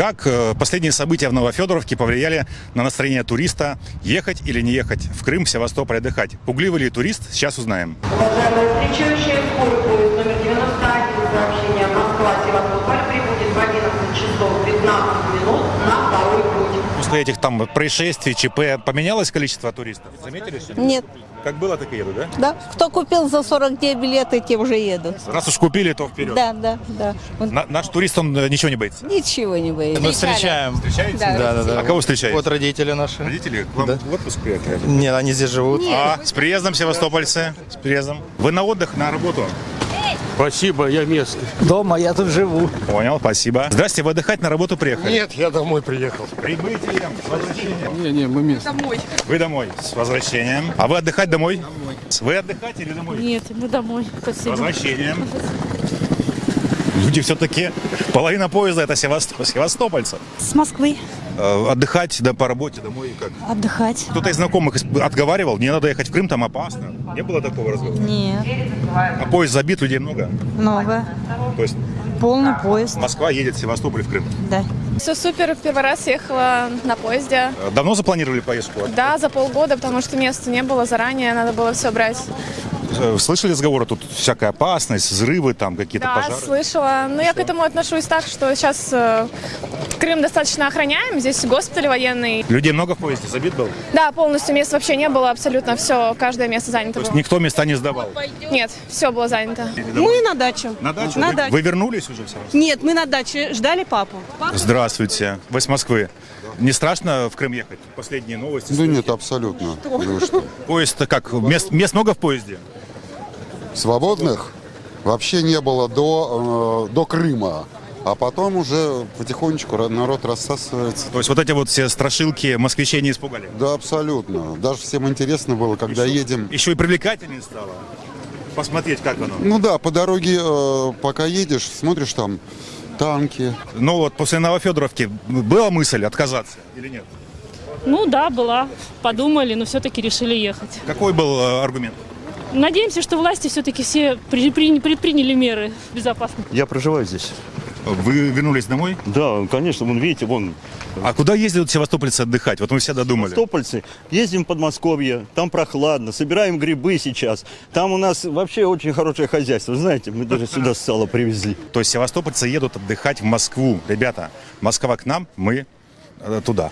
Как э, последние события в Новофедоровке повлияли на настроение туриста? Ехать или не ехать в Крым, в Севастополь отдыхать? Пугливый ли турист? Сейчас узнаем. Уважаемые встречающие, номер После этих там происшествий, ЧП, поменялось количество туристов? Заметили сегодня? Нет, Как было, так и едут, да? да. Кто купил за 49 билеты, те уже едут. Раз уж купили, то вперед. Да, да, да. Он На- наш турист, он э, ничего не боится? ничего не боится. Мы встречаем. Встречаете? Да, да, да. А кого встречаете? Вот родители наши. Родители к вам Да. в отпуск приехали? Нет, они здесь живут. А, с приездом, севастопольцы, с приездом. Вы на отдых, на работу? Спасибо, я местный. Дома, я тут живу. Понял, спасибо. Здрасте, вы отдыхать на работу приехали? Нет, я домой приехал. Прибытием, с возвращением. Не, не, мы местные. Вы домой, с возвращением. А вы отдыхать домой? Домой. Вы отдыхать или домой? Нет, мы домой. С Спасибо. возвращением. Люди все-таки, половина поезда это Севастоп- севастопольцы. С Москвы Отдыхать да, по работе домой как? отдыхать. Кто-то из знакомых отговаривал, не надо ехать в Крым, там опасно. Не было такого разговора? Нет, А поезд забит, людей много. много. То есть Полный поезд. Москва едет в Севастополь в Крым. Да. Все супер. Первый раз ехала на поезде. Э, Давно запланировали поездку? Да, за полгода, потому что места не было заранее, надо было все брать. Э, Слышали разговоры, тут всякая опасность, взрывы, там какие-то Да, пожары? слышала. Но я к этому отношусь так, что сейчас э, Крым достаточно охраняем. Здесь госпиталь военный. Людей много в поезде, забит был? Да, полностью мест вообще не было, абсолютно все, каждое место занято То есть было. никто места не сдавал? Нет, все было занято. Мы на дачу. На дачу? На вы, дачу. вы вернулись уже в Севастополь? Нет, мы на даче ждали папу. Здравствуйте. Вы с Москвы. Не страшно в Крым ехать? Последние новости. Да нет, абсолютно. Вы что? Поезд как? Мест, мест много в поезде? Свободных вообще не было до, э, до Крыма. А потом уже потихонечку народ рассасывается. То есть вот эти вот все страшилки москвичей не испугали? Да, абсолютно. Даже всем интересно было, когда едем. Еще и привлекательнее стало. Посмотреть, как оно. Ну да, по дороге, э, пока едешь, смотришь там танки. Ну вот после Новофедоровки была мысль отказаться или нет? Ну да, была. Подумали, но все-таки решили ехать. Какой был э, аргумент? Надеемся, что власти все-таки все предпри- предприняли меры безопасности. Я проживаю здесь. Вы вернулись домой? Да, конечно, вон видите, вон А куда ездят севастопольцы отдыхать? Вот мы все додумали. Стопольцы. Ездим в Подмосковье, там прохладно, собираем грибы сейчас. Там у нас вообще очень хорошее хозяйство. Знаете, мы даже сюда сало привезли. То есть севастопольцы едут отдыхать в Москву. Ребята, Москва к нам, мы э, туда.